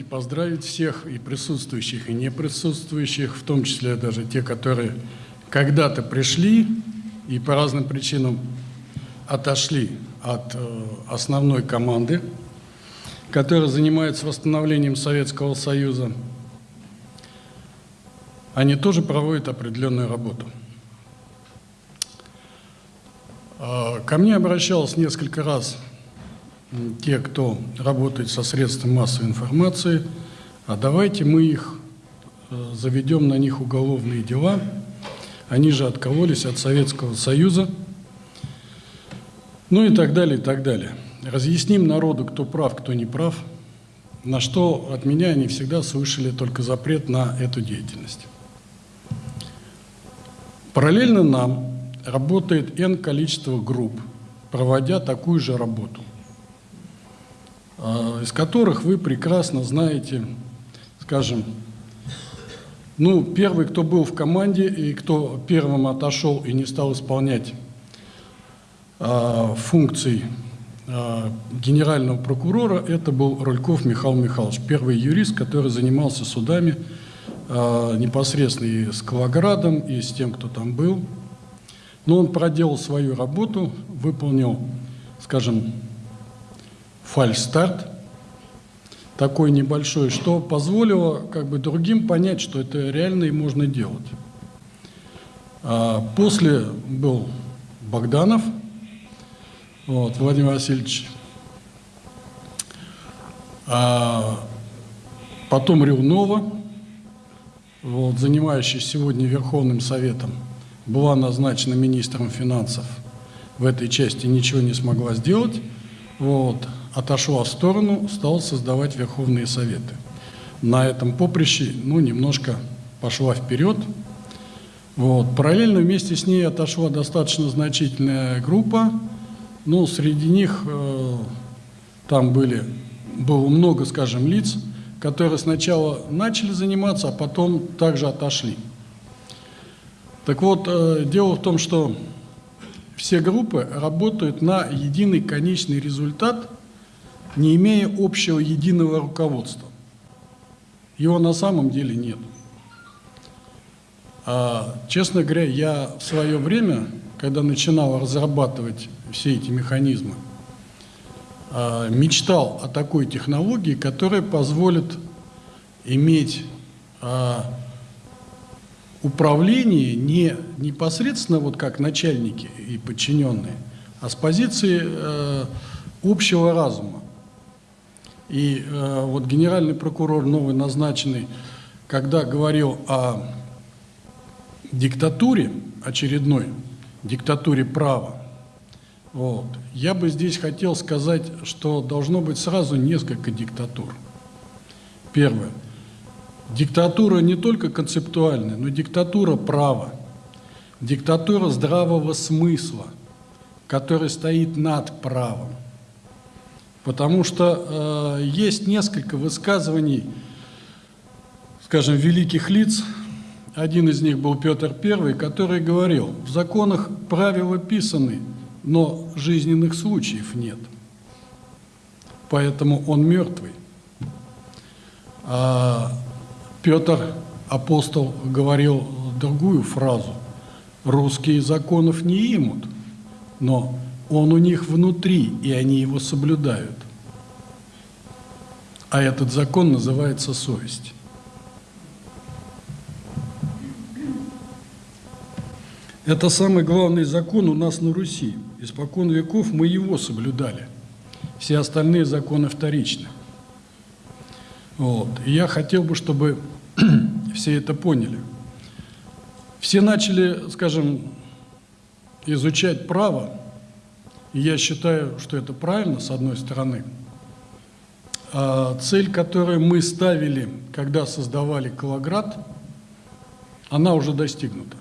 Позвольте поздравить всех и присутствующих, и не присутствующих, в том числе даже те, которые когда-то пришли и по разным причинам отошли от э, основной команды, которая занимается восстановлением Советского Союза. Они тоже проводят определенную работу. А, Ко мне обращалось несколько раз те, кто работает со средствами массовой информации, а давайте мы их э, заведем на них уголовные дела. Они же откололись от Советского Союза, ну и так далее, и так далее. Разъясним народу, кто прав, кто не прав, на что от меня они всегда слышали только запрет на эту деятельность. Параллельно нам работает N количество групп, проводя такую же работу, из которых вы прекрасно знаете, скажем, ну, первый, кто был в команде и кто первым отошел и не стал исполнять а, функций а, генерального прокурора, это был Рульков Михаил Михайлович, первый юрист, который занимался судами а, непосредственно и с Калаградом, и с тем, кто там был. Но он проделал свою работу, выполнил, скажем, фальстарт такой небольшой, что позволило как бы другим понять, что это реально и можно делать. А после был Богданов, вот, Владимир Васильевич, а потом Ревнова, вот, занимающаяся сегодня Верховным Советом, была назначена министром финансов, в этой части ничего не смогла сделать, вот, отошла в сторону, стала создавать Верховные Советы. На этом поприще, ну, немножко пошла вперед. Вот. Параллельно вместе с ней отошла достаточно значительная группа, ну, среди них э, там были, было много, скажем, лиц, которые сначала начали заниматься, а потом также отошли. Так вот, э, дело в том, что все группы работают на единый конечный результат, не имея общего единого руководства. Его на самом деле нет. А, честно говоря, я в свое время, когда начинал разрабатывать все эти механизмы, а, мечтал о такой технологии, которая позволит иметь а, управление не непосредственно вот как начальники и подчиненные, а с позиции э, общего разума. И э, вот генеральный прокурор новый назначенный, когда говорил о диктатуре очередной, диктатуре права, вот, я бы здесь хотел сказать, что должно быть сразу несколько диктатур. Первое – Диктатура не только концептуальная, но диктатура права, диктатура здравого смысла, который стоит над правом. Потому что э, есть несколько высказываний, скажем, великих лиц, один из них был Петр I, который говорил, в законах правила писаны, но жизненных случаев нет. Поэтому он мертвый. А Петр, апостол, говорил другую фразу. Русские законов не имут, но он у них внутри, и они его соблюдают. А этот закон называется совесть. Это самый главный закон у нас на Руси. Испокон веков мы его соблюдали. Все остальные законы вторичны. Вот. И я хотел бы, чтобы все это поняли. Все начали, скажем, изучать право, и я считаю, что это правильно, с одной стороны. А цель, которую мы ставили, когда создавали Калаград, она уже достигнута.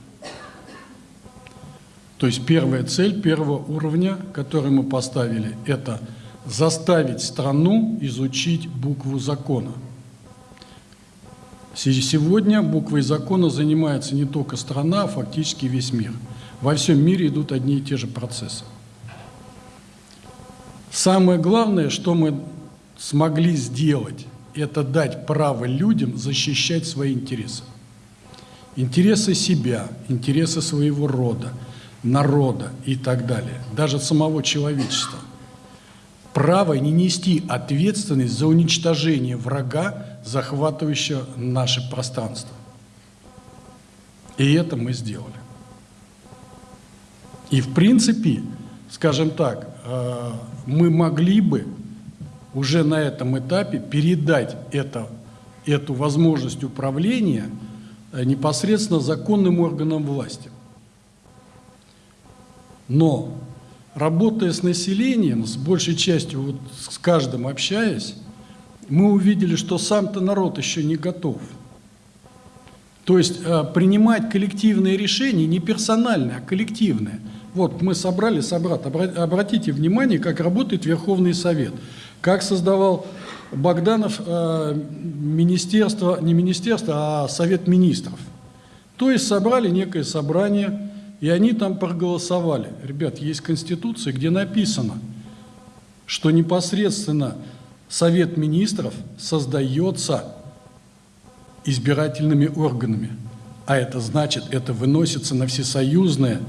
То есть первая цель первого уровня, который мы поставили, это заставить страну изучить букву закона – Сегодня буквой закона занимается не только страна, а фактически весь мир. Во всем мире идут одни и те же процессы. Самое главное, что мы смогли сделать, это дать право людям защищать свои интересы. Интересы себя, интересы своего рода, народа и так далее, даже самого человечества. Право не нести ответственность за уничтожение врага, захватывающего наше пространство. И это мы сделали. И в принципе, скажем так, мы могли бы уже на этом этапе передать это, эту возможность управления э, непосредственно законным органам власти. Но работая с населением, с большей частью, вот с каждым общаясь, мы увидели, что сам-то народ еще не готов. То есть э, принимать коллективные решения не персональные, а коллективные. Вот мы собрали, собрат, обратите внимание, как работает Верховный Совет, как создавал Богданов э, министерство, не министерство, а Совет Министров. То есть собрали некое собрание, и они там проголосовали. Ребят, есть Конституция, где написано, что непосредственно Совет Министров создается избирательными органами. А это значит, это выносится на всесоюзное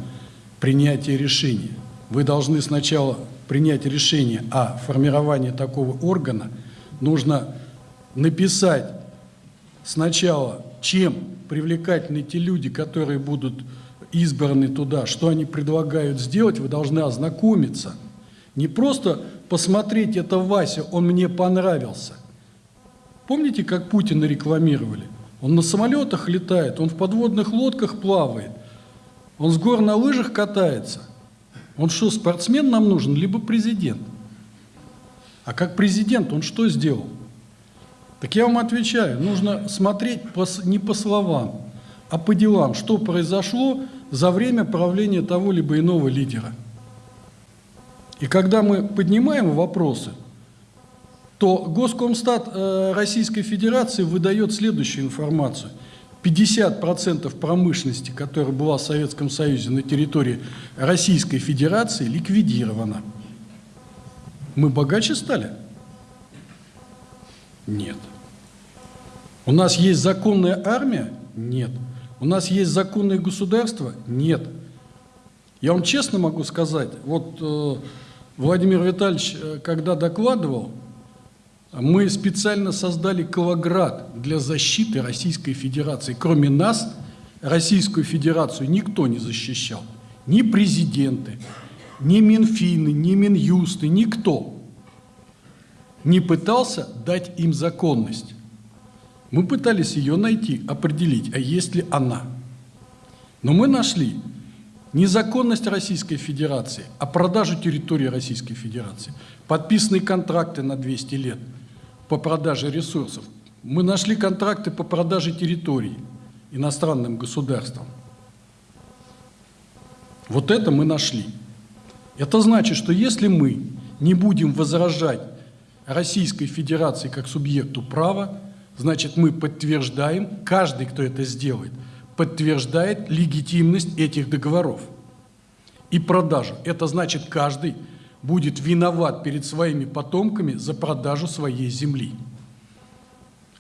принятие решения. Вы должны сначала принять решение о формировании такого органа. Нужно написать сначала, чем привлекательны те люди, которые будут избраны туда, что они предлагают сделать, вы должны ознакомиться. Не просто посмотреть, это Вася, он мне понравился. Помните, как Путина рекламировали? Он на самолетах летает, он в подводных лодках плавает, он с гор на лыжах катается. Он что, спортсмен нам нужен, либо президент? А как президент он что сделал? Так я вам отвечаю, нужно смотреть по, не по словам, а по делам, что произошло за время правления того либо иного лидера. И когда мы поднимаем вопросы, то Госкомстат э, Российской Федерации выдает следующую информацию. 50% промышленности, которая была в Советском Союзе на территории Российской Федерации, ликвидирована. Мы богаче стали? Нет. У нас есть законная армия? Нет. У нас есть законное государство? Нет. Я вам честно могу сказать, вот э, Владимир Витальевич, э, когда докладывал, мы специально создали Калоград для защиты Российской Федерации. Кроме нас, Российскую Федерацию никто не защищал. Ни президенты, ни Минфины, ни Минюсты, никто не пытался дать им законность. Мы пытались ее найти, определить, а есть ли она. Но мы нашли незаконность Российской Федерации, а продажу территории Российской Федерации, подписанные контракты на 200 лет – по продаже ресурсов. Мы нашли контракты по продаже территорий иностранным государствам. Вот это мы нашли. Это значит, что если мы не будем возражать Российской Федерации как субъекту права, значит мы подтверждаем, каждый, кто это сделает, подтверждает легитимность этих договоров и продажу. Это значит каждый будет виноват перед своими потомками за продажу своей земли.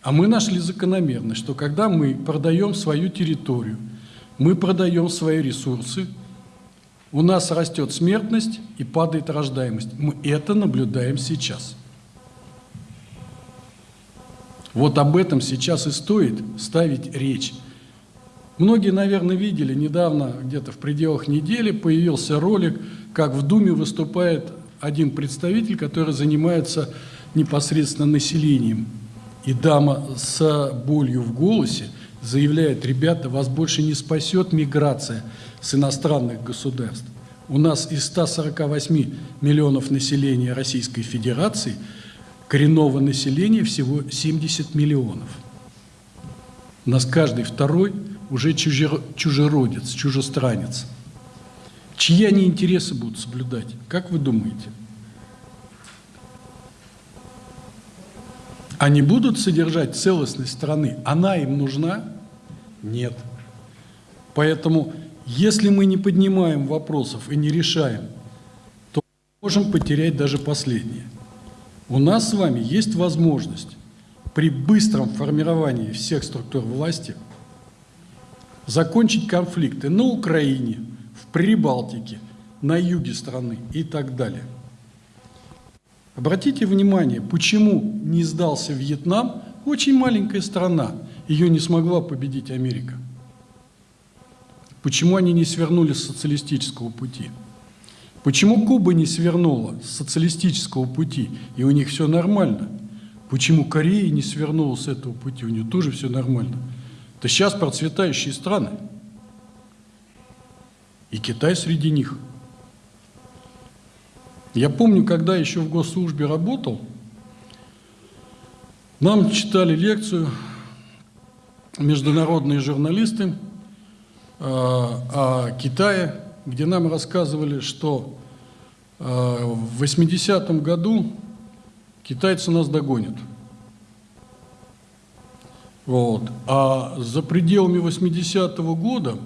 А мы нашли закономерность, что когда мы продаем свою территорию, мы продаем свои ресурсы, у нас растет смертность и падает рождаемость. Мы это наблюдаем сейчас. Вот об этом сейчас и стоит ставить речь. Многие, наверное, видели, недавно, где-то в пределах недели, появился ролик, как в Думе выступает один представитель, который занимается непосредственно населением. И дама с болью в голосе заявляет, ребята, вас больше не спасет миграция с иностранных государств. У нас из 148 миллионов населения Российской Федерации коренного населения всего 70 миллионов. У нас каждый второй уже чужеродец, чужестранец. Чьи они интересы будут соблюдать? Как вы думаете? Они будут содержать целостность страны? Она им нужна? Нет. Поэтому, если мы не поднимаем вопросов и не решаем, то можем потерять даже последнее. У нас с вами есть возможность при быстром формировании всех структур власти закончить конфликты на Украине, в Прибалтике, на юге страны и так далее. Обратите внимание, почему не сдался Вьетнам, очень маленькая страна, ее не смогла победить Америка. Почему они не свернули с социалистического пути? Почему Куба не свернула с социалистического пути, и у них все нормально? Почему Корея не свернула с этого пути, у нее тоже все нормально? Это сейчас процветающие страны. И Китай среди них. Я помню, когда еще в госслужбе работал, нам читали лекцию международные журналисты э, о Китае, где нам рассказывали, что э, в 80-м году китайцы нас догонят. Вот. А за пределами 80-го года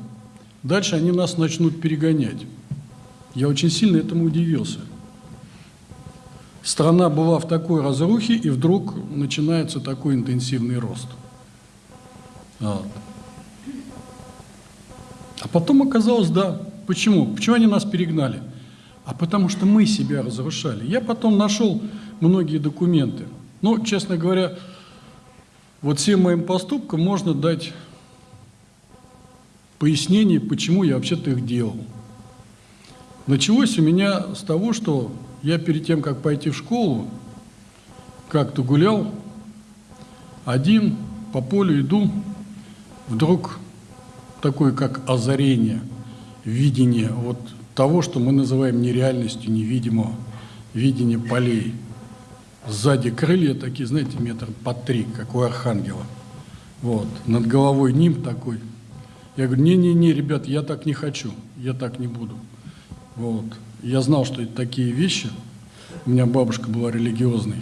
дальше они нас начнут перегонять. Я очень сильно этому удивился. Страна была в такой разрухе, и вдруг начинается такой интенсивный рост. Вот. А потом оказалось, да, Почему? Почему они нас перегнали? А потому что мы себя разрушали. Я потом нашел многие документы. Но, честно говоря, вот всем моим поступкам можно дать пояснение, почему я вообще-то их делал. Началось у меня с того, что я перед тем, как пойти в школу, как-то гулял, один по полю иду, вдруг такое, как озарение – видение вот того, что мы называем нереальностью невидимого, видение полей. Сзади крылья такие, знаете, метр по три, как у архангела. Вот. Над головой ним такой. Я говорю, не-не-не, ребят, я так не хочу, я так не буду. Вот. Я знал, что это такие вещи. У меня бабушка была религиозной.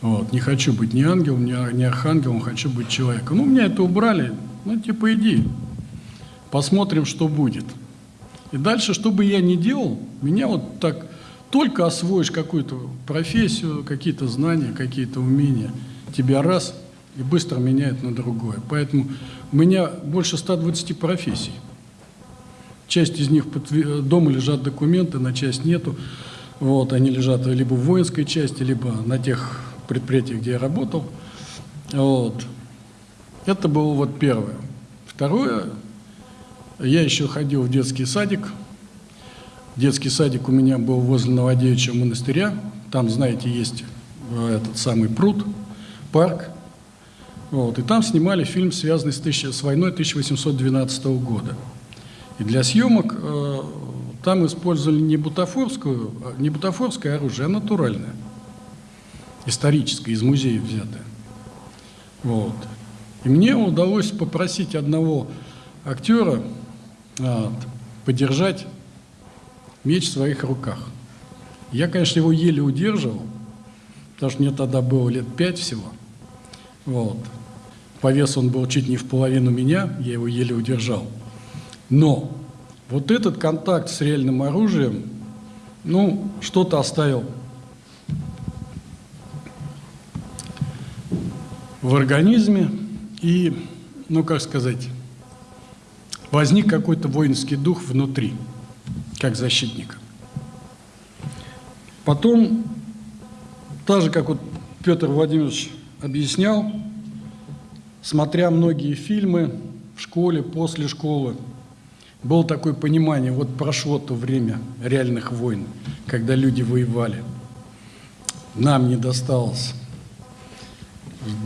Вот. Не хочу быть ни ангелом, ни, ни архангелом, хочу быть человеком. Ну, меня это убрали. Ну, типа, иди, посмотрим, что будет. И дальше, что бы я ни делал, меня вот так только освоишь какую-то профессию, какие-то знания, какие-то умения, тебя раз и быстро меняет на другое. Поэтому у меня больше 120 профессий. Часть из них дома лежат документы, на часть нету. Вот, они лежат либо в воинской части, либо на тех предприятиях, где я работал. Вот. Это было вот первое. Второе, я еще ходил в детский садик. Детский садик у меня был возле Новодевичьего монастыря. Там, знаете, есть э, этот самый пруд, парк. Вот. И там снимали фильм, связанный с, тысяч, с войной 1812 года. И для съемок э, там использовали не, бутафорскую, а, не бутафорское оружие, а натуральное, историческое, из музея взятое. Вот. И мне удалось попросить одного актера, вот, подержать меч в своих руках. Я, конечно, его еле удерживал, потому что мне тогда было лет пять всего. Вот. По весу он был чуть не в половину меня, я его еле удержал. Но вот этот контакт с реальным оружием, ну, что-то оставил в организме и, ну, как сказать, возник какой-то воинский дух внутри, как защитника. Потом, так же, как вот Петр Владимирович объяснял, смотря многие фильмы в школе, после школы, было такое понимание, вот прошло то время реальных войн, когда люди воевали. Нам не досталось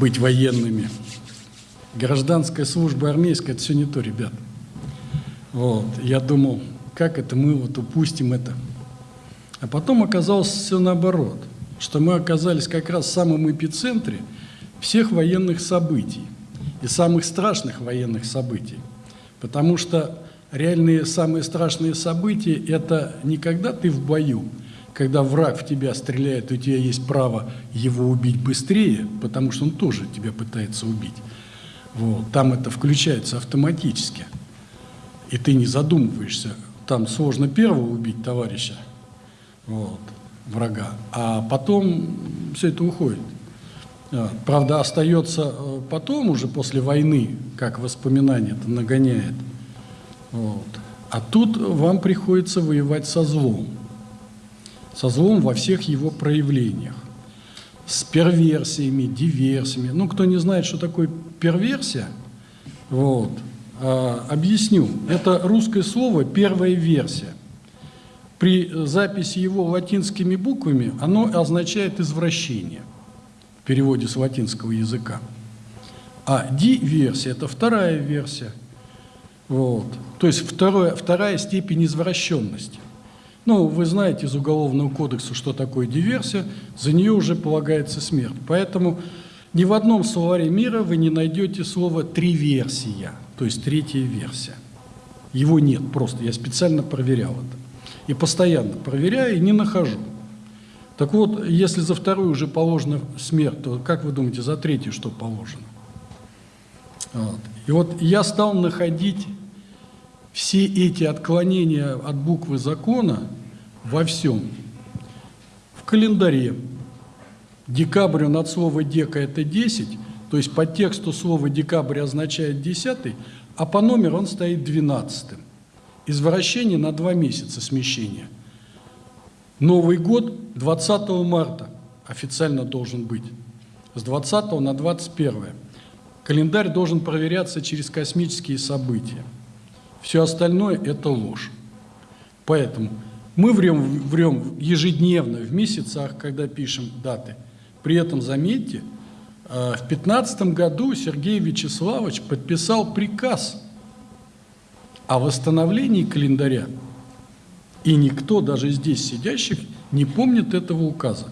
быть военными. Гражданская служба армейская – это все не то, ребята. Вот. Я думал, как это мы вот упустим это. А потом оказалось все наоборот, что мы оказались как раз в самом эпицентре всех военных событий и самых страшных военных событий. Потому что реальные самые страшные события – это не когда ты в бою, когда враг в тебя стреляет, у тебя есть право его убить быстрее, потому что он тоже тебя пытается убить. Вот. Там это включается автоматически – и ты не задумываешься, там сложно первого убить товарища, вот. врага, а потом все это уходит. А, Правда, остается э, потом, уже после войны, как воспоминание это нагоняет. Вот. А тут вам приходится воевать со злом. Со злом во всех его проявлениях. С перверсиями, диверсиями. Ну, кто не знает, что такое перверсия, вот, объясню. Это русское слово «первая версия». При записи его латинскими буквами оно означает «извращение» в переводе с латинского языка. А диверсия – это вторая версия. Вот. То есть второе, вторая степень извращенности. Ну, вы знаете из Уголовного кодекса, что такое диверсия, за нее уже полагается смерть. Поэтому ни в одном словаре мира вы не найдете слово «триверсия», то есть третья версия. Его нет просто, я специально проверял это. И постоянно проверяю и не нахожу. Так вот, если за вторую уже положена смерть, то как вы думаете, за третью что положено? Вот. И вот я стал находить все эти отклонения от буквы закона во всем. В календаре. Декабрь над слово «дека» – это 10, то есть по тексту слово «декабрь» означает 10, а по номеру он стоит 12. Извращение на два месяца смещения. Новый год 20 марта официально должен быть, с 20 на 21. Календарь должен проверяться через космические события. Все остальное – это ложь. Поэтому мы врем, врем ежедневно, в месяцах, когда пишем даты. При этом, заметьте, в 2015 году Сергей Вячеславович подписал приказ о восстановлении календаря. И никто, даже здесь сидящих, не помнит этого указа.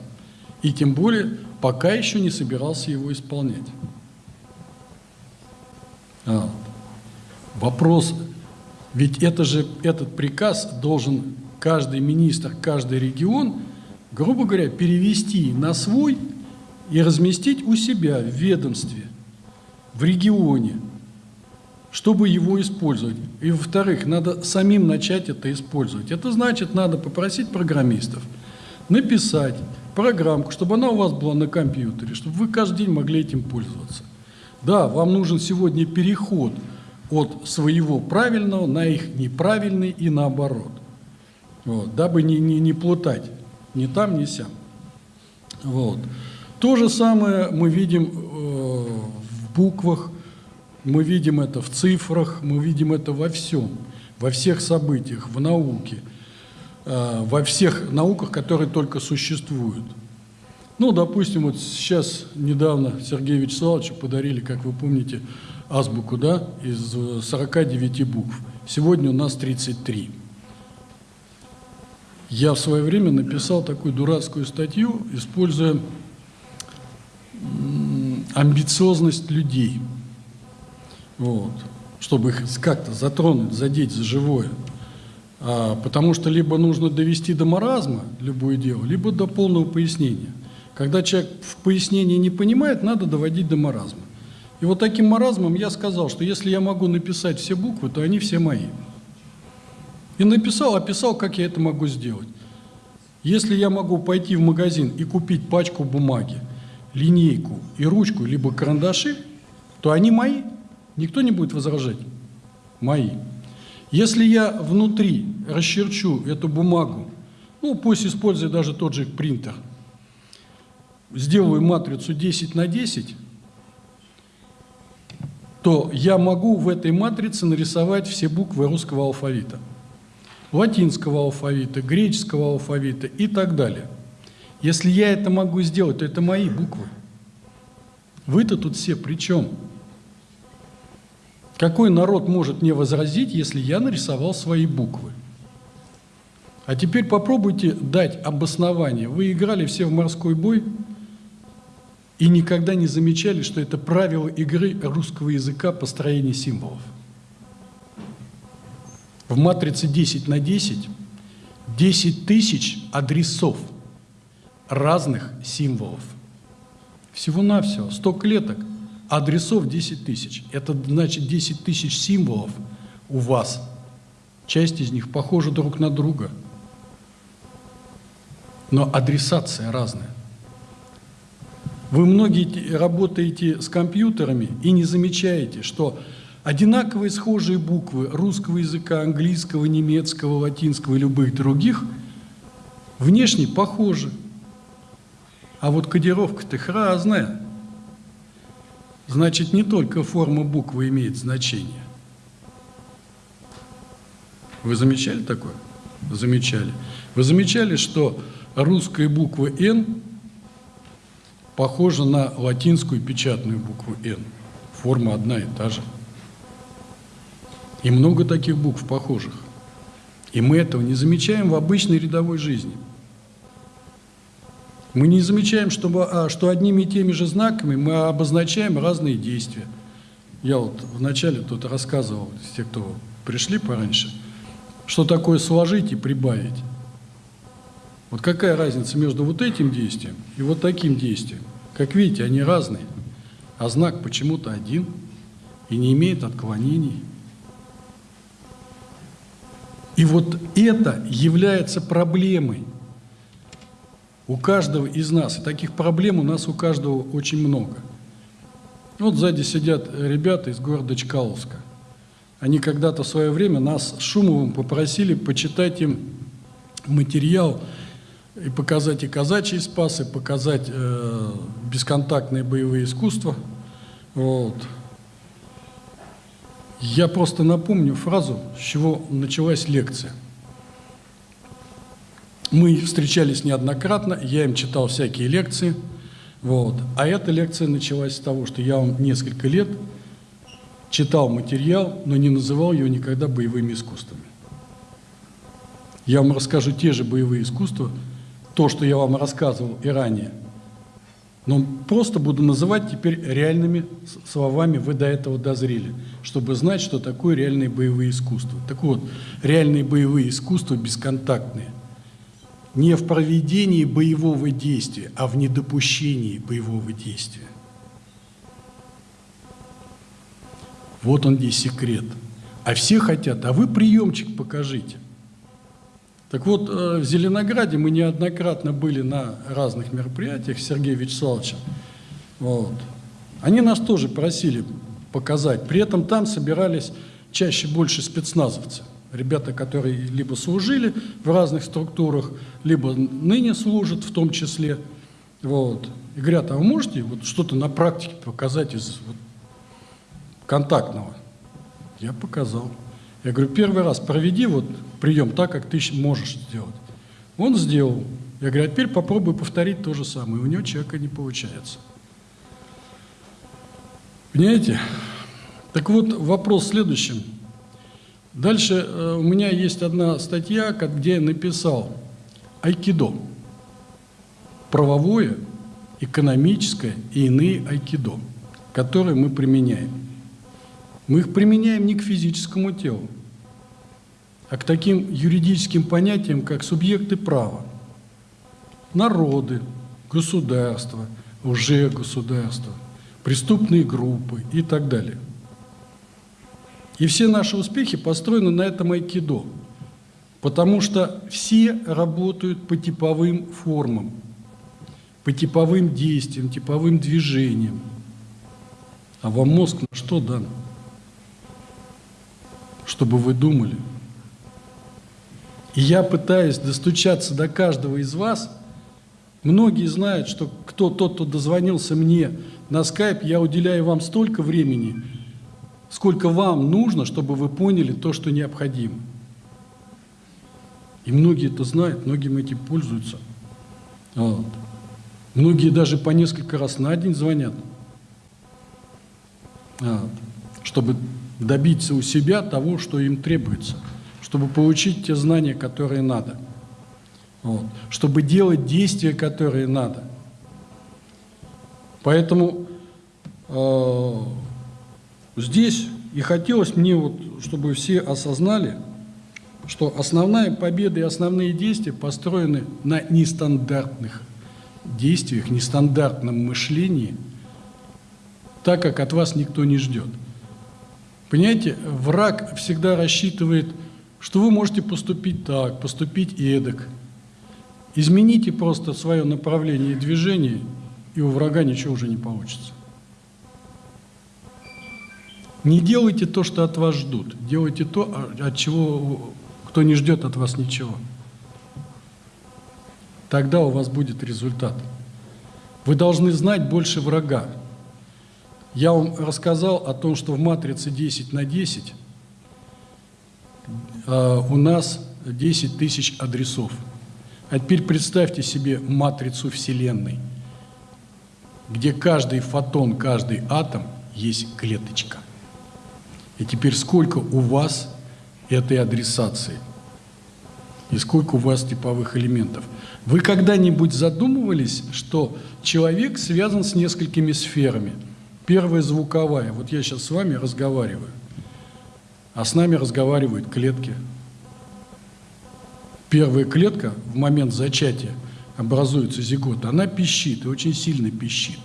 И тем более пока еще не собирался его исполнять. А, вопрос, ведь это же, этот приказ должен каждый министр, каждый регион, грубо говоря, перевести на свой и разместить у себя в ведомстве, в регионе, чтобы его использовать. И, во-вторых, надо самим начать это использовать. Это значит, надо попросить программистов написать программку, чтобы она у вас была на компьютере, чтобы вы каждый день могли этим пользоваться. Да, вам нужен сегодня переход от своего правильного на их неправильный и наоборот. Вот, дабы не, не, не плутать ни там, ни сям. Вот. То же самое мы видим э, в буквах, мы видим это в цифрах, мы видим это во всем, во всех событиях, в науке, э, во всех науках, которые только существуют. Ну, допустим, вот сейчас недавно Сергею Вячеславовичу подарили, как вы помните, азбуку, да, из 49 букв. Сегодня у нас 33. Я в свое время написал такую дурацкую статью, используя амбициозность людей, вот, чтобы их как-то затронуть, задеть за живое. А, потому что либо нужно довести до маразма любое дело, либо до полного пояснения – когда человек в пояснении не понимает, надо доводить до маразма. И вот таким маразмом я сказал, что если я могу написать все буквы, то они все мои. И написал, описал, как я это могу сделать. Если я могу пойти в магазин и купить пачку бумаги, линейку и ручку, либо карандаши, то они мои. Никто не будет возражать. Мои. Если я внутри расчерчу эту бумагу, ну пусть используя даже тот же принтер – сделаю матрицу 10 на 10, то я могу в этой матрице нарисовать все буквы русского алфавита, латинского алфавита, греческого алфавита и так далее. Если я это могу сделать, то это мои буквы. Вы-то тут все при чем? Какой народ может мне возразить, если я нарисовал свои буквы? А теперь попробуйте дать обоснование. Вы играли все в морской бой – и никогда не замечали, что это правило игры русского языка построения символов. В матрице 10 на 10 10 тысяч адресов разных символов. Всего-навсего 100 клеток, адресов 10 тысяч. Это значит 10 тысяч символов у вас. Часть из них похожа друг на друга. но адресация разная. Вы многие работаете с компьютерами и не замечаете, что одинаковые схожие буквы русского языка, английского, немецкого, латинского и любых других внешне похожи. А вот кодировка-то их разная. Значит, не только форма буквы имеет значение. Вы замечали такое? Замечали. Вы замечали, что русская буква «Н» похожа на латинскую печатную букву «Н». Форма одна и та же. И много таких букв похожих. И мы этого не замечаем в обычной рядовой жизни. Мы не замечаем, что, а, что одними и теми же знаками мы обозначаем разные действия. Я вот вначале тут рассказывал, те, кто пришли пораньше, что такое сложить и прибавить. Вот какая разница между вот этим действием и вот таким действием? Как видите, они разные, а знак почему-то один и не имеет отклонений. И вот это является проблемой у каждого из нас. И таких проблем у нас у каждого очень много. Вот сзади сидят ребята из города Чкаловска. Они когда-то в свое время нас с Шумовым попросили почитать им материал и показать и казачьи спасы, показать э, бесконтактные боевые искусства. Вот. Я просто напомню фразу, с чего началась лекция. Мы встречались неоднократно, я им читал всякие лекции. Вот. А эта лекция началась с того, что я вам несколько лет читал материал, но не называл его никогда боевыми искусствами. Я вам расскажу те же боевые искусства, то, что я вам рассказывал и ранее. Но просто буду называть теперь реальными словами, вы до этого дозрели, чтобы знать, что такое реальные боевые искусства. Так вот, реальные боевые искусства бесконтактные. Не в проведении боевого действия, а в недопущении боевого действия. Вот он здесь секрет. А все хотят, а вы приемчик покажите. Так вот, э, в Зеленограде мы неоднократно были на разных мероприятиях с Сергеем Вячеславовичем. Вот. Они нас тоже просили показать. При этом там собирались чаще больше спецназовцы. Ребята, которые либо служили в разных структурах, либо ныне служат в том числе. Вот. И говорят, а вы можете вот что-то на практике показать из вот, контактного? Я показал. Я говорю, первый раз проведи вот прием так, как ты можешь сделать. Он сделал. Я говорю, а теперь попробуй повторить то же самое. У него человека не получается. Понимаете? Так вот, вопрос в следующем. Дальше э, у меня есть одна статья, где я написал айкидо. Правовое, экономическое и иные айкидо, которые мы применяем. Мы их применяем не к физическому телу, а к таким юридическим понятиям, как субъекты права, народы, государства, уже государства, преступные группы и так далее. И все наши успехи построены на этом айкидо, потому что все работают по типовым формам, по типовым действиям, типовым движениям. А вам мозг на что дан? Чтобы вы думали – и я пытаюсь достучаться до каждого из вас. Многие знают, что кто тот, кто дозвонился мне на скайп, я уделяю вам столько времени, сколько вам нужно, чтобы вы поняли то, что необходимо. И многие это знают, многим этим пользуются. Вот. Многие даже по несколько раз на день звонят, вот. чтобы добиться у себя того, что им требуется чтобы получить те знания, которые надо, вот, чтобы делать действия, которые надо. Поэтому э, здесь и хотелось мне, вот, чтобы все осознали, что основная победа и основные действия построены на нестандартных действиях, нестандартном мышлении, так как от вас никто не ждет. Понимаете, враг всегда рассчитывает что вы можете поступить так, поступить эдак. Измените просто свое направление движения, и у врага ничего уже не получится. Не делайте то, что от вас ждут. Делайте то, от чего кто не ждет от вас ничего. Тогда у вас будет результат. Вы должны знать больше врага. Я вам рассказал о том, что в матрице 10 на 10 э, у нас 10 тысяч адресов. А теперь представьте себе матрицу Вселенной, где каждый фотон, каждый атом есть клеточка. И теперь сколько у вас этой адресации? И сколько у вас типовых элементов? Вы когда-нибудь задумывались, что человек связан с несколькими сферами? Первая звуковая. Вот я сейчас с вами разговариваю, а с нами разговаривают клетки. Первая клетка в момент зачатия образуется зигот, она пищит, и очень сильно пищит.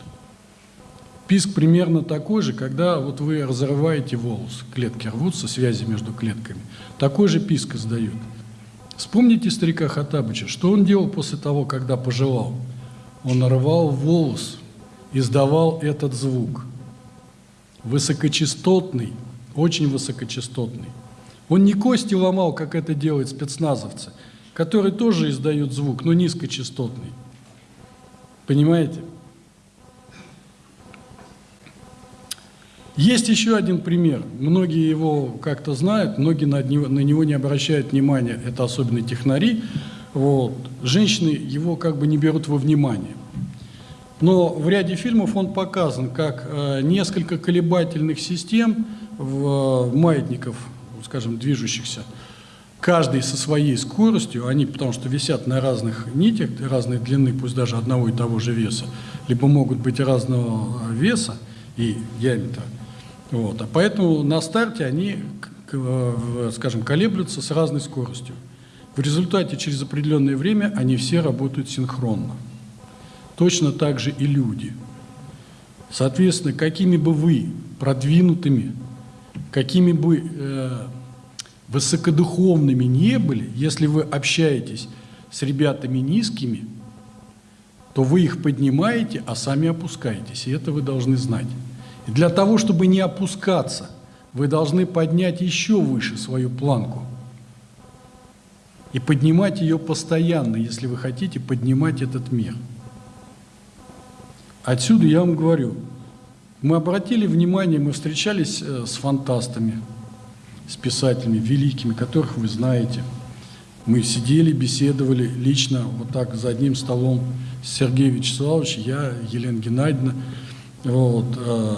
Писк примерно такой же, когда вот вы разрываете волос, клетки рвутся, связи между клетками. Такой же писк издают. Вспомните старика Хатабыча, что он делал после того, когда пожелал? Он рвал волос, издавал этот звук. Высокочастотный, очень высокочастотный. Он не кости ломал, как это делают спецназовцы, которые тоже издают звук, но низкочастотный. Понимаете? Есть еще один пример. Многие его как-то знают, многие на него, на него не обращают внимания. Это особенно технари. Вот. Женщины его как бы не берут во внимание. Но в ряде фильмов он показан как э, несколько колебательных систем в, в маятников, скажем, движущихся, каждый со своей скоростью, они потому что висят на разных нитях, разной длины, пусть даже одного и того же веса, либо могут быть разного веса и диаметра. Вот. А поэтому на старте они, скажем, колеблются с разной скоростью. В результате через определенное время они все работают синхронно. Точно так же и люди. Соответственно, какими бы вы продвинутыми, какими бы э, высокодуховными не были, если вы общаетесь с ребятами низкими, то вы их поднимаете, а сами опускаетесь. И это вы должны знать. Для того, чтобы не опускаться, вы должны поднять еще выше свою планку. И поднимать ее постоянно, если вы хотите поднимать этот мир. Отсюда я вам говорю, мы обратили внимание, мы встречались э, с фантастами, с писателями великими, которых вы знаете. Мы сидели, беседовали лично вот так за одним столом с Сергеем я, Елена Геннадьевна, вот, э,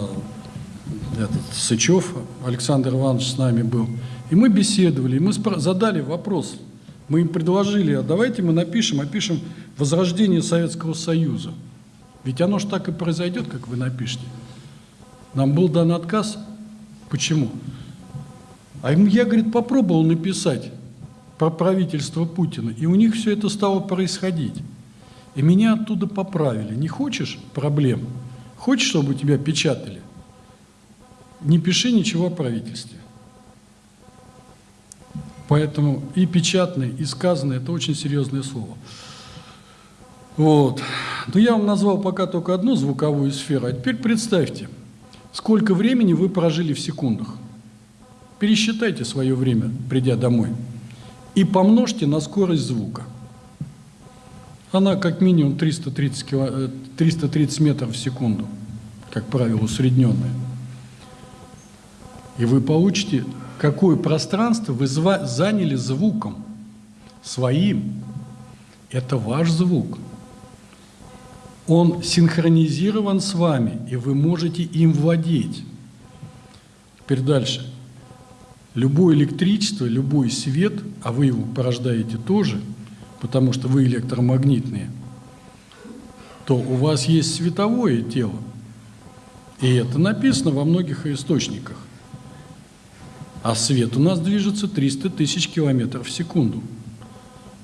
этот, Сычев Александр Иванович с нами был. И мы беседовали, и мы задали вопрос. Мы им предложили, а давайте мы напишем, опишем возрождение Советского Союза. Ведь оно же так и произойдет, как вы напишете. Нам был дан отказ. Почему? А я, говорит, попробовал написать про правительство Путина, и у них все это стало происходить. И меня оттуда поправили. Не хочешь проблем? Хочешь, чтобы тебя печатали? Не пиши ничего о правительстве. Поэтому и печатное, и сказанное – это очень серьезное слово. Вот. Но я вам назвал пока только одну звуковую сферу, а теперь представьте, сколько времени вы прожили в секундах. Пересчитайте свое время, придя домой, и помножьте на скорость звука. Она как минимум 330, кило, 330 э, метров в секунду, как правило, усредненная. И вы получите, какое пространство вы заняли звуком своим. Это ваш звук. Он синхронизирован с вами, и вы можете им владеть. Теперь дальше. Любое электричество, любой свет, а вы его порождаете тоже – потому что вы электромагнитные, то у вас есть световое тело. И это написано во многих источниках. А свет у нас движется 300 тысяч километров в секунду.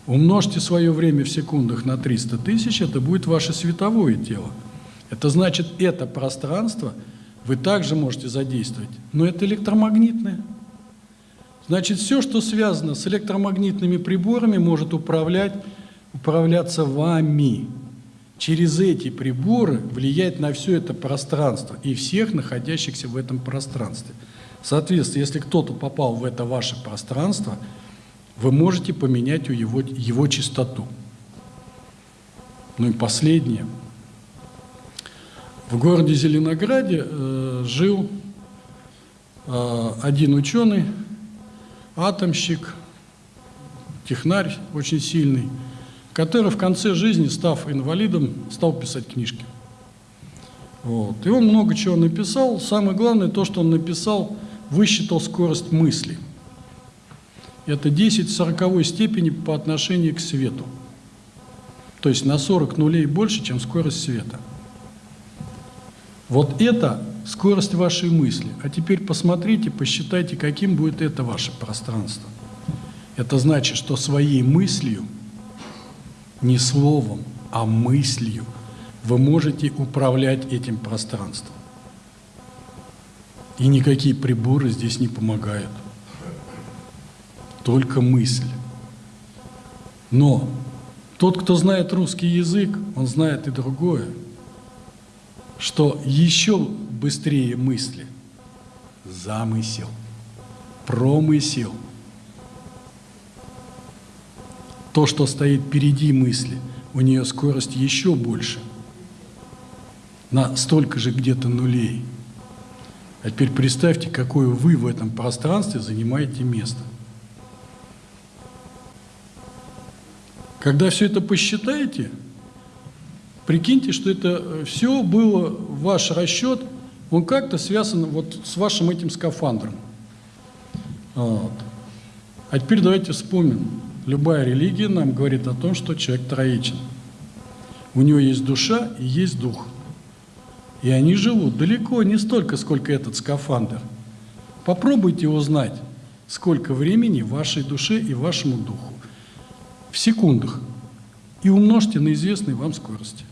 Умножьте свое время в секундах на 300 тысяч, это будет ваше световое тело. Это значит, это пространство вы также можете задействовать, но это электромагнитное. Значит, все, что связано с электромагнитными приборами, может управлять, управляться вами. Через эти приборы влиять на все это пространство и всех находящихся в этом пространстве. Соответственно, если кто-то попал в это ваше пространство, вы можете поменять его, его частоту. Ну и последнее. В городе Зеленограде э, жил э, один ученый, атомщик, технарь очень сильный, который в конце жизни, став инвалидом, стал писать книжки. Вот. И он много чего написал. Самое главное, то, что он написал, высчитал скорость мысли. Это 10 в 40 степени по отношению к свету. То есть на 40 нулей больше, чем скорость света. Вот это скорость вашей мысли. А теперь посмотрите, посчитайте, каким будет это ваше пространство. Это значит, что своей мыслью, не словом, а мыслью, вы можете управлять этим пространством. И никакие приборы здесь не помогают. Только мысль. Но тот, кто знает русский язык, он знает и другое, что еще быстрее мысли – замысел, промысел – то, что стоит впереди мысли, у нее скорость еще больше, на столько же где-то нулей. А теперь представьте, какое вы в этом пространстве занимаете место. Когда все это посчитаете, прикиньте, что это э, все было, ваш расчет, он как-то связан вот с вашим этим скафандром. Вот. А теперь давайте вспомним, Любая религия нам говорит о том, что человек троичен. У него есть душа и есть дух. И они живут далеко не столько, сколько этот скафандр. Попробуйте узнать, сколько времени вашей душе и вашему духу. В секундах. И умножьте на известные вам скорости.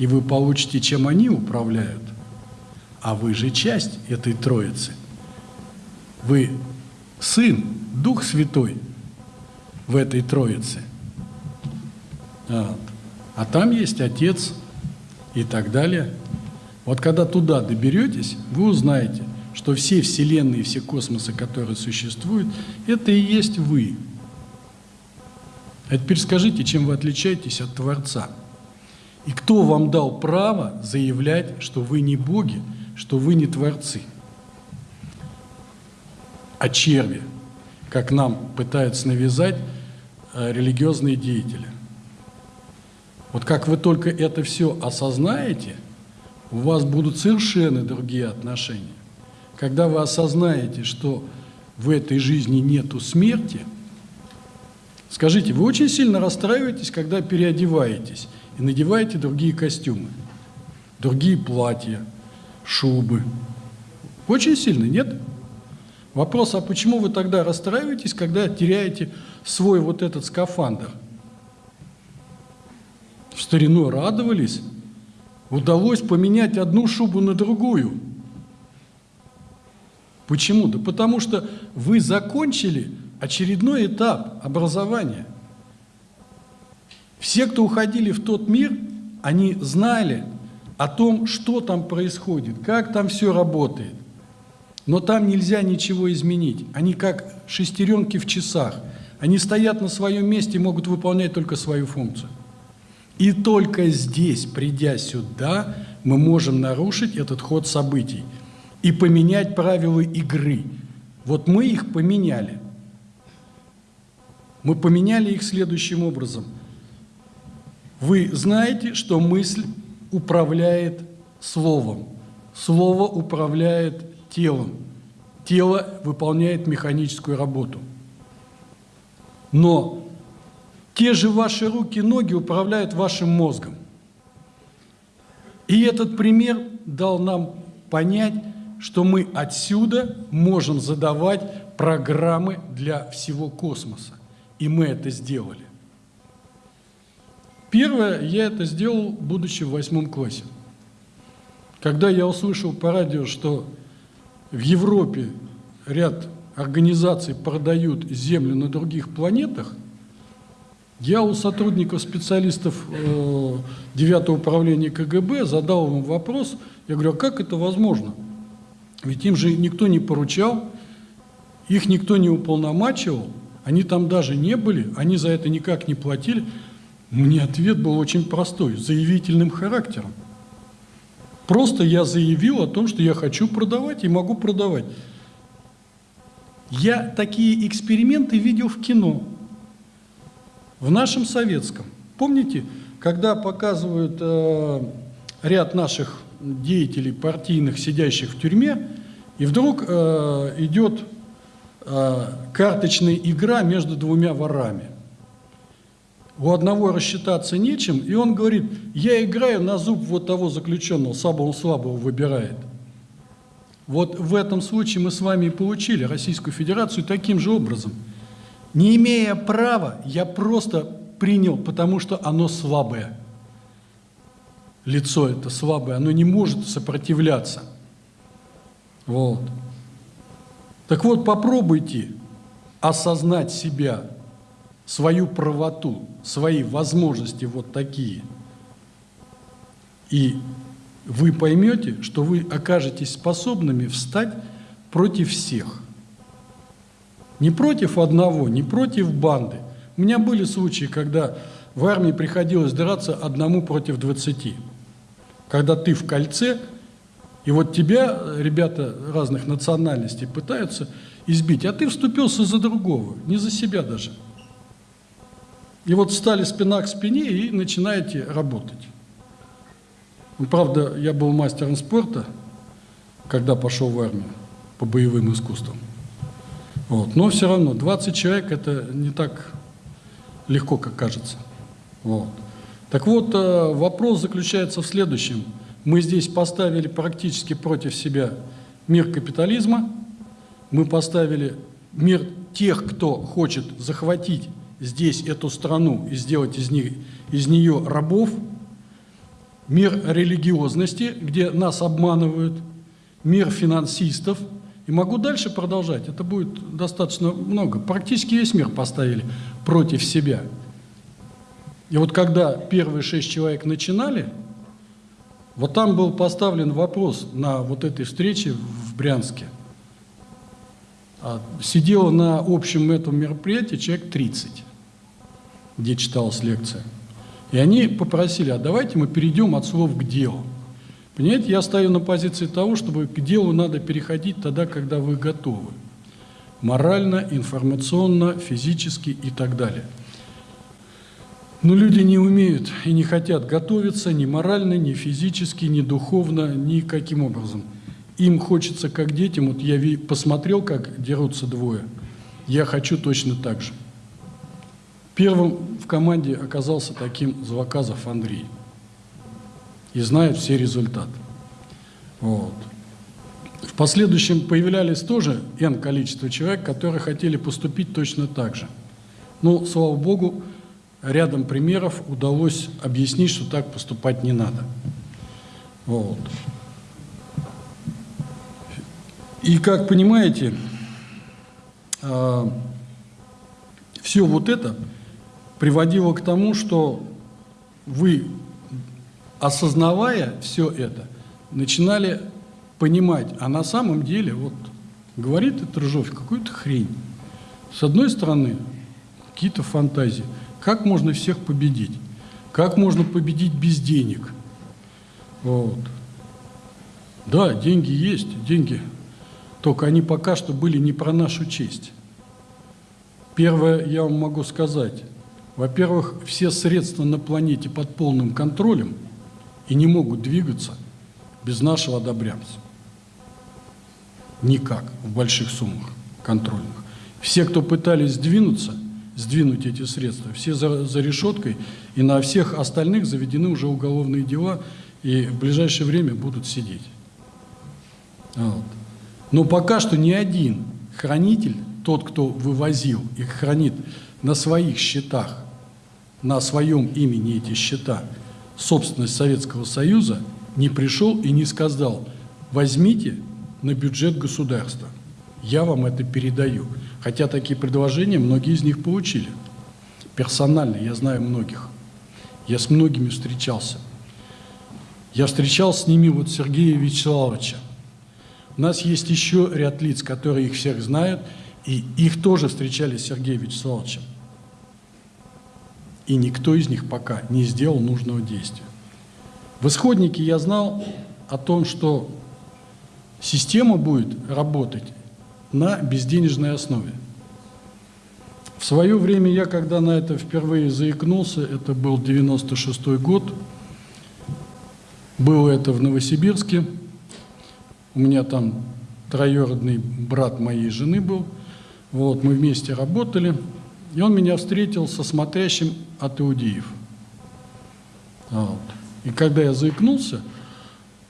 И вы получите, чем они управляют. А вы же часть этой троицы. Вы сын Дух Святой в этой Троице. Вот. А там есть Отец и так далее. Вот когда туда доберетесь, вы узнаете, что все вселенные, все космосы, которые существуют, это и есть вы. А теперь скажите, чем вы отличаетесь от Творца? И кто вам дал право заявлять, что вы не боги, что вы не творцы? А черви – как нам пытаются навязать э, религиозные деятели. Вот как вы только это все осознаете, у вас будут совершенно другие отношения. Когда вы осознаете, что в этой жизни нету смерти, скажите, вы очень сильно расстраиваетесь, когда переодеваетесь и надеваете другие костюмы, другие платья, шубы. Очень сильно, нет? Вопрос, а почему вы тогда расстраиваетесь, когда теряете свой вот этот скафандр? В старину радовались, удалось поменять одну шубу на другую. Почему? Да потому что вы закончили очередной этап образования. Все, кто уходили в тот мир, они знали о том, что там происходит, как там все работает. Но там нельзя ничего изменить. Они как шестеренки в часах. Они стоят на своем месте и могут выполнять только свою функцию. И только здесь, придя сюда, мы можем нарушить этот ход событий и поменять правила игры. Вот мы их поменяли. Мы поменяли их следующим образом. Вы знаете, что мысль управляет словом. Слово управляет телом. Тело выполняет механическую работу. Но те же ваши руки и ноги управляют вашим мозгом. И этот пример дал нам понять, что мы отсюда можем задавать программы для всего космоса. И мы это сделали. Первое, я это сделал, будучи в восьмом классе. Когда я услышал по радио, что в Европе ряд организаций продают землю на других планетах, Я у сотрудников, специалистов э, 9 управления КГБ задал им вопрос, я говорю, а как это возможно? Ведь им же никто не поручал, их никто не уполномачивал, они там даже не были, они за это никак не платили. Мне ответ был очень простой, заявительным характером. Просто я заявил о том, что я хочу продавать и могу продавать. Я такие эксперименты видел в кино, в нашем советском. Помните, когда показывают э, ряд наших деятелей партийных, сидящих в тюрьме, и вдруг э, идет карточная игра между двумя ворами. У одного рассчитаться нечем, и он говорит, я играю на зуб вот того заключенного, самого слабого выбирает. Вот в этом случае мы с вами и получили Российскую Федерацию таким же образом. Не имея права, я просто принял, потому что оно слабое. Лицо это слабое, оно не может сопротивляться. Вот. Так вот, попробуйте осознать себя, свою правоту, свои возможности вот такие. И вы поймете, что вы окажетесь способными встать против всех. Не против одного, не против банды. У меня были случаи, когда в армии приходилось драться одному против двадцати. Когда ты в кольце, и вот тебя ребята разных национальностей пытаются избить, а ты вступился за другого, не за себя даже. И вот встали спина к спине и начинаете работать. Ну, правда, я был мастером спорта, когда пошел в армию по боевым искусствам. Вот. Но все равно 20 человек это не так легко, как кажется. Вот. Так вот, э, вопрос заключается в следующем. Мы здесь поставили практически против себя мир капитализма, мы поставили мир тех, кто хочет захватить здесь эту страну и сделать из, них, из нее рабов – мир религиозности, где нас обманывают, мир финансистов. И могу дальше продолжать, это будет достаточно много. Практически весь мир поставили против себя. И вот когда первые шесть человек начинали, вот там был поставлен вопрос на вот этой встрече в Брянске. А, сидело на общем этом мероприятии человек 30, где читалась лекция. И они попросили, а давайте мы перейдем от слов к делу. Понимаете, я стою на позиции того, чтобы к делу надо переходить тогда, когда вы готовы. Морально, информационно, физически и так далее. Но люди не умеют и не хотят готовиться ни морально, ни физически, ни духовно, никаким образом. Им хочется, как детям, вот я посмотрел, как дерутся двое, я хочу точно так же. Первым в команде оказался таким Зваказов Андрей. И знает все результаты. Вот. В последующем появлялись тоже N количество человек, которые хотели поступить точно так же. Но, слава Богу, рядом примеров удалось объяснить, что так поступать не надо. Вот. И как понимаете, а, все вот это приводило к тому, что вы, осознавая все это, начинали понимать, а на самом деле, вот говорит этот Рыжов какую-то хрень. С одной стороны, какие-то фантазии. Как можно всех победить? Как можно победить без денег? Вот. Да, деньги есть, деньги. Только они пока что были не про нашу честь. Первое, я вам могу сказать, во-первых, все средства на планете под полным контролем и не могут двигаться без нашего одобрямца. Никак, в больших суммах контрольных. Все, кто пытались сдвинуться, сдвинуть эти средства, все за, за решеткой, и на всех остальных заведены уже уголовные дела, и в ближайшее время будут сидеть. Вот. Но пока что ни один хранитель, тот, кто вывозил и хранит на своих счетах на своем имени эти счета, собственность Советского Союза, не пришел и не сказал, возьмите на бюджет государства, я вам это передаю. Хотя такие предложения многие из них получили. Персонально я знаю многих. Я с многими встречался. Я встречался с ними вот Сергея Вячеславовича. У нас есть еще ряд лиц, которые их всех знают, и их тоже встречали с Сергеем Вячеславовичем. И никто из них пока не сделал нужного действия. В исходнике я знал о том, что система будет работать на безденежной основе. В свое время я, когда на это впервые заикнулся, это был 96 год, было это в Новосибирске, у меня там троюродный брат моей жены был, вот, мы вместе работали, и он меня встретил со смотрящим от иудеев. Вот. И когда я заикнулся,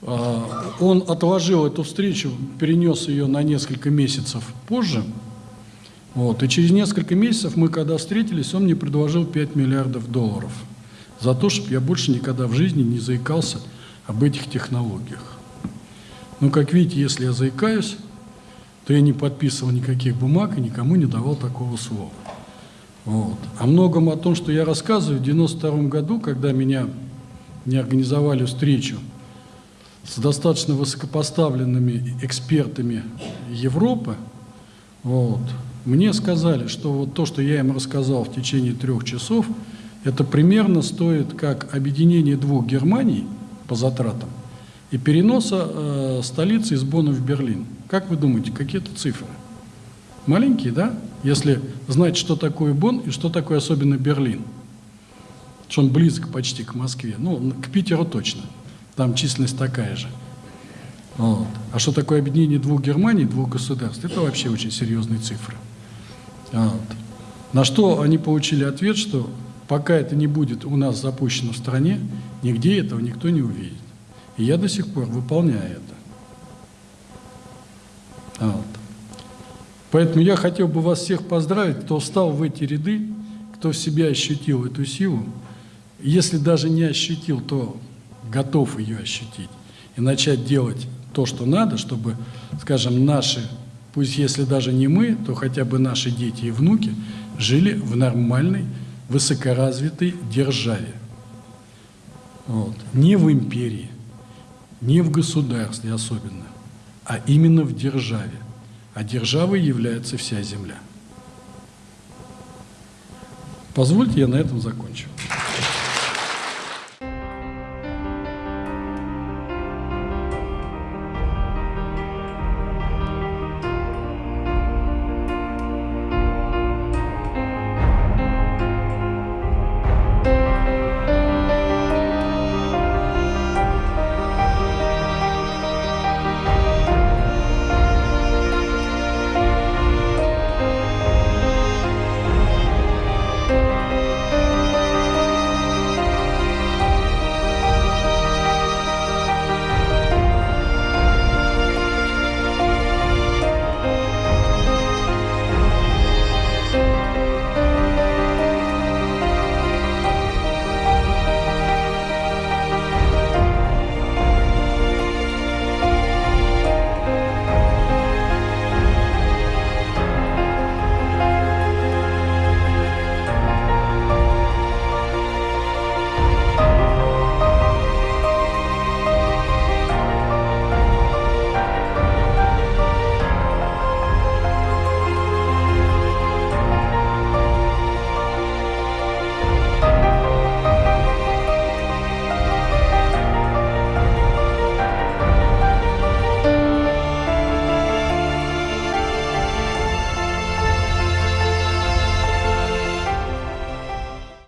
он отложил эту встречу, перенес ее на несколько месяцев позже. Вот. И через несколько месяцев мы, когда встретились, он мне предложил 5 миллиардов долларов за то, чтобы я больше никогда в жизни не заикался об этих технологиях. Но, как видите, если я заикаюсь, то я не подписывал никаких бумаг и никому не давал такого слова. Вот. О многом о том, что я рассказываю, в 92 году, когда меня не организовали встречу с достаточно высокопоставленными экспертами Европы, вот, мне сказали, что вот то, что я им рассказал в течение трех часов, это примерно стоит как объединение двух Германий по затратам и переноса э, столицы из Бона в Берлин. Как вы думаете, какие это цифры? Маленькие, да? Если знать, что такое Бон и что такое особенно Берлин – что он близок почти к Москве. Ну, к Питеру точно. Там численность такая же. Вот. А что такое объединение двух Германий, двух государств, это вообще очень серьезные цифры. Вот. На что они получили ответ, что пока это не будет у нас запущено в стране, нигде этого никто не увидит. И я до сих пор выполняю это. Вот. Поэтому я хотел бы вас всех поздравить, кто встал в эти ряды, кто в себе ощутил эту силу, если даже не ощутил, то готов ее ощутить и начать делать то, что надо, чтобы, скажем, наши, пусть если даже не мы, то хотя бы наши дети и внуки жили в нормальной, высокоразвитой державе. Вот. Не в империи, не в государстве особенно, а именно в державе. А державой является вся земля. Позвольте, я на этом закончу.